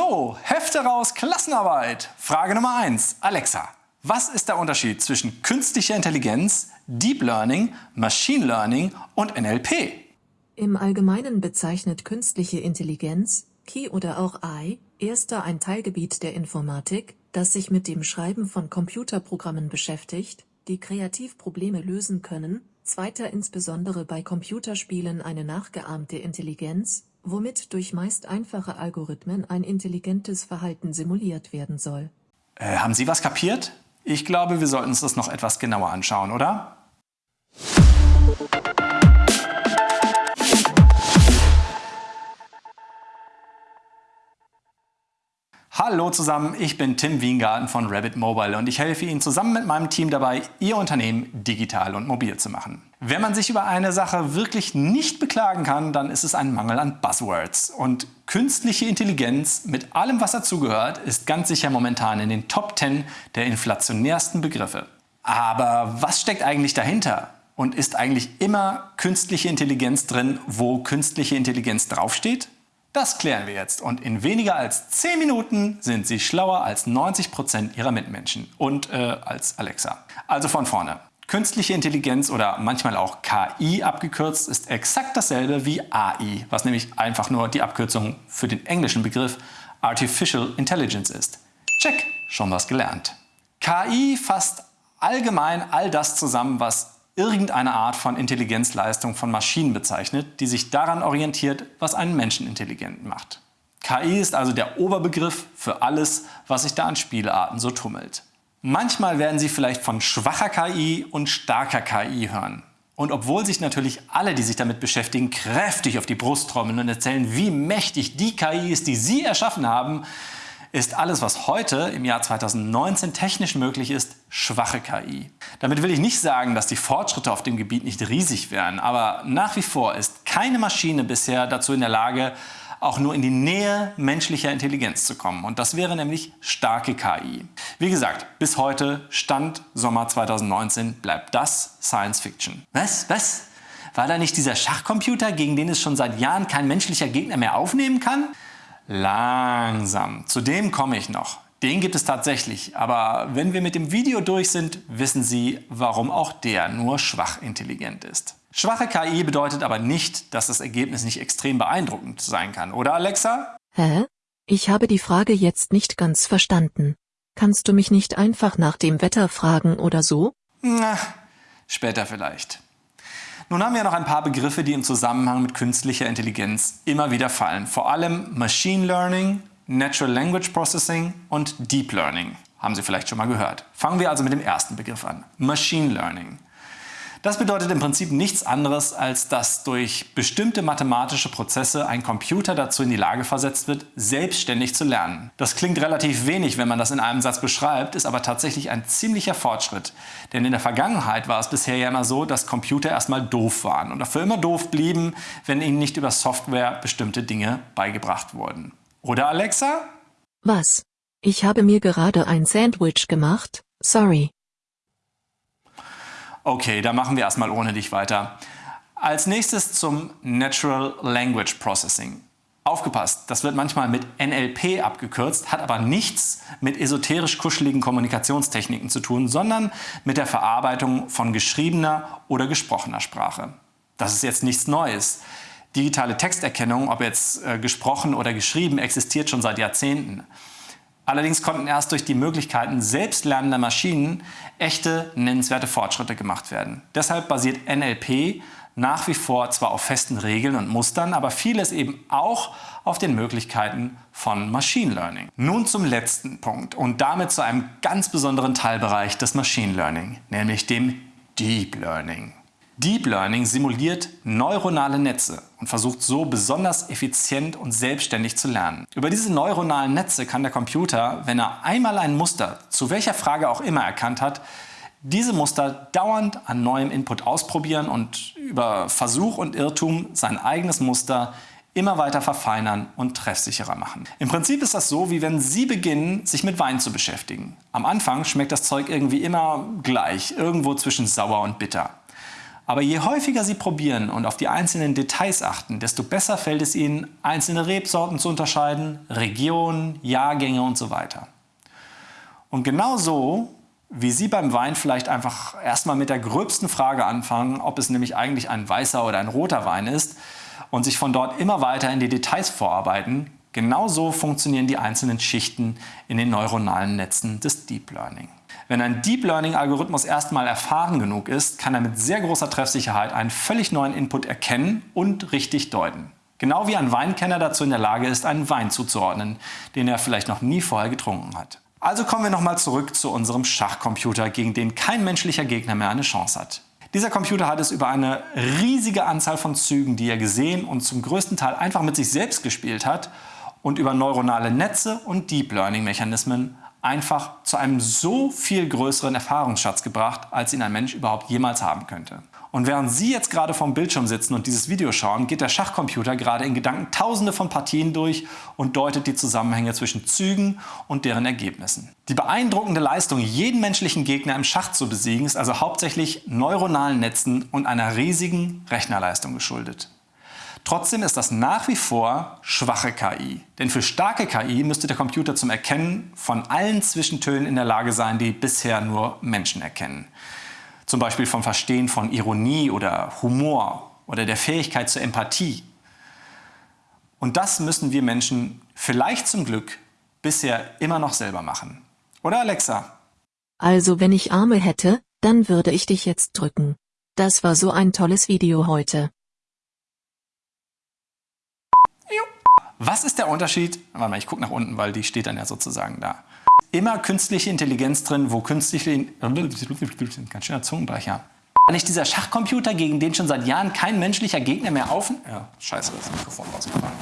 So, Hefte raus, Klassenarbeit. Frage Nummer 1. Alexa, was ist der Unterschied zwischen künstlicher Intelligenz, Deep Learning, Machine Learning und NLP? Im Allgemeinen bezeichnet künstliche Intelligenz, KI oder auch AI, erster ein Teilgebiet der Informatik, das sich mit dem Schreiben von Computerprogrammen beschäftigt, die kreativ Probleme lösen können, zweiter insbesondere bei Computerspielen eine nachgeahmte Intelligenz, womit durch meist einfache Algorithmen ein intelligentes Verhalten simuliert werden soll. Äh, haben Sie was kapiert? Ich glaube, wir sollten uns das noch etwas genauer anschauen, oder? Hallo zusammen, ich bin Tim Wiengarten von Rabbit Mobile und ich helfe Ihnen zusammen mit meinem Team dabei, Ihr Unternehmen digital und mobil zu machen. Wenn man sich über eine Sache wirklich nicht beklagen kann, dann ist es ein Mangel an Buzzwords. Und künstliche Intelligenz mit allem, was dazugehört, ist ganz sicher momentan in den Top 10 der inflationärsten Begriffe. Aber was steckt eigentlich dahinter? Und ist eigentlich immer künstliche Intelligenz drin, wo künstliche Intelligenz draufsteht? Das klären wir jetzt und in weniger als 10 Minuten sind Sie schlauer als 90 Prozent Ihrer Mitmenschen und äh, als Alexa. Also von vorne. Künstliche Intelligenz oder manchmal auch KI abgekürzt ist exakt dasselbe wie AI, was nämlich einfach nur die Abkürzung für den englischen Begriff Artificial Intelligence ist. Check, schon was gelernt. KI fasst allgemein all das zusammen, was irgendeine Art von Intelligenzleistung von Maschinen bezeichnet, die sich daran orientiert, was einen Menschen intelligent macht. KI ist also der Oberbegriff für alles, was sich da an Spielarten so tummelt. Manchmal werden Sie vielleicht von schwacher KI und starker KI hören. Und obwohl sich natürlich alle, die sich damit beschäftigen, kräftig auf die Brust trommeln und erzählen, wie mächtig die KI ist, die Sie erschaffen haben, ist alles, was heute im Jahr 2019 technisch möglich ist, schwache KI. Damit will ich nicht sagen, dass die Fortschritte auf dem Gebiet nicht riesig wären, aber nach wie vor ist keine Maschine bisher dazu in der Lage, auch nur in die Nähe menschlicher Intelligenz zu kommen. Und das wäre nämlich starke KI. Wie gesagt, bis heute, Stand Sommer 2019, bleibt das Science Fiction. Was? Was? War da nicht dieser Schachcomputer, gegen den es schon seit Jahren kein menschlicher Gegner mehr aufnehmen kann? Langsam. Zu dem komme ich noch. Den gibt es tatsächlich, aber wenn wir mit dem Video durch sind, wissen Sie, warum auch der nur schwach intelligent ist. Schwache KI bedeutet aber nicht, dass das Ergebnis nicht extrem beeindruckend sein kann, oder Alexa? Hä? Ich habe die Frage jetzt nicht ganz verstanden. Kannst du mich nicht einfach nach dem Wetter fragen oder so? Na, später vielleicht. Nun haben wir noch ein paar Begriffe, die im Zusammenhang mit künstlicher Intelligenz immer wieder fallen. Vor allem Machine Learning, Natural Language Processing und Deep Learning. Haben Sie vielleicht schon mal gehört. Fangen wir also mit dem ersten Begriff an. Machine Learning. Das bedeutet im Prinzip nichts anderes, als dass durch bestimmte mathematische Prozesse ein Computer dazu in die Lage versetzt wird, selbstständig zu lernen. Das klingt relativ wenig, wenn man das in einem Satz beschreibt, ist aber tatsächlich ein ziemlicher Fortschritt. Denn in der Vergangenheit war es bisher ja immer so, dass Computer erstmal doof waren und dafür immer doof blieben, wenn ihnen nicht über Software bestimmte Dinge beigebracht wurden. Oder Alexa? Was? Ich habe mir gerade ein Sandwich gemacht, sorry. Okay, da machen wir erstmal ohne dich weiter. Als nächstes zum Natural Language Processing. Aufgepasst, das wird manchmal mit NLP abgekürzt, hat aber nichts mit esoterisch kuscheligen Kommunikationstechniken zu tun, sondern mit der Verarbeitung von geschriebener oder gesprochener Sprache. Das ist jetzt nichts Neues. Digitale Texterkennung, ob jetzt äh, gesprochen oder geschrieben, existiert schon seit Jahrzehnten. Allerdings konnten erst durch die Möglichkeiten selbstlernender Maschinen echte, nennenswerte Fortschritte gemacht werden. Deshalb basiert NLP nach wie vor zwar auf festen Regeln und Mustern, aber vieles eben auch auf den Möglichkeiten von Machine Learning. Nun zum letzten Punkt und damit zu einem ganz besonderen Teilbereich des Machine Learning, nämlich dem Deep Learning. Deep Learning simuliert neuronale Netze und versucht so besonders effizient und selbstständig zu lernen. Über diese neuronalen Netze kann der Computer, wenn er einmal ein Muster zu welcher Frage auch immer erkannt hat, diese Muster dauernd an neuem Input ausprobieren und über Versuch und Irrtum sein eigenes Muster immer weiter verfeinern und treffsicherer machen. Im Prinzip ist das so, wie wenn Sie beginnen, sich mit Wein zu beschäftigen. Am Anfang schmeckt das Zeug irgendwie immer gleich, irgendwo zwischen sauer und bitter. Aber je häufiger Sie probieren und auf die einzelnen Details achten, desto besser fällt es Ihnen, einzelne Rebsorten zu unterscheiden, Regionen, Jahrgänge und so weiter. Und genau so, wie Sie beim Wein vielleicht einfach erstmal mit der gröbsten Frage anfangen, ob es nämlich eigentlich ein weißer oder ein roter Wein ist und sich von dort immer weiter in die Details vorarbeiten, genauso funktionieren die einzelnen Schichten in den neuronalen Netzen des Deep Learning. Wenn ein Deep Learning-Algorithmus erstmal erfahren genug ist, kann er mit sehr großer Treffsicherheit einen völlig neuen Input erkennen und richtig deuten. Genau wie ein Weinkenner dazu in der Lage ist, einen Wein zuzuordnen, den er vielleicht noch nie vorher getrunken hat. Also kommen wir nochmal zurück zu unserem Schachcomputer, gegen den kein menschlicher Gegner mehr eine Chance hat. Dieser Computer hat es über eine riesige Anzahl von Zügen, die er gesehen und zum größten Teil einfach mit sich selbst gespielt hat und über neuronale Netze und Deep Learning Mechanismen einfach zu einem so viel größeren Erfahrungsschatz gebracht, als ihn ein Mensch überhaupt jemals haben könnte. Und während Sie jetzt gerade vorm Bildschirm sitzen und dieses Video schauen, geht der Schachcomputer gerade in Gedanken tausende von Partien durch und deutet die Zusammenhänge zwischen Zügen und deren Ergebnissen. Die beeindruckende Leistung, jeden menschlichen Gegner im Schach zu besiegen, ist also hauptsächlich neuronalen Netzen und einer riesigen Rechnerleistung geschuldet. Trotzdem ist das nach wie vor schwache KI. Denn für starke KI müsste der Computer zum Erkennen von allen Zwischentönen in der Lage sein, die bisher nur Menschen erkennen. Zum Beispiel vom Verstehen von Ironie oder Humor oder der Fähigkeit zur Empathie. Und das müssen wir Menschen vielleicht zum Glück bisher immer noch selber machen. Oder Alexa? Also wenn ich Arme hätte, dann würde ich dich jetzt drücken. Das war so ein tolles Video heute. Was ist der Unterschied? Warte mal, ich gucke nach unten, weil die steht dann ja sozusagen da. Immer künstliche Intelligenz drin, wo künstliche... Ganz schöner Zungenbrecher. Nicht dieser Schachcomputer, gegen den schon seit Jahren kein menschlicher Gegner mehr auf... Ja, scheiße, das Mikrofon rausgefallen.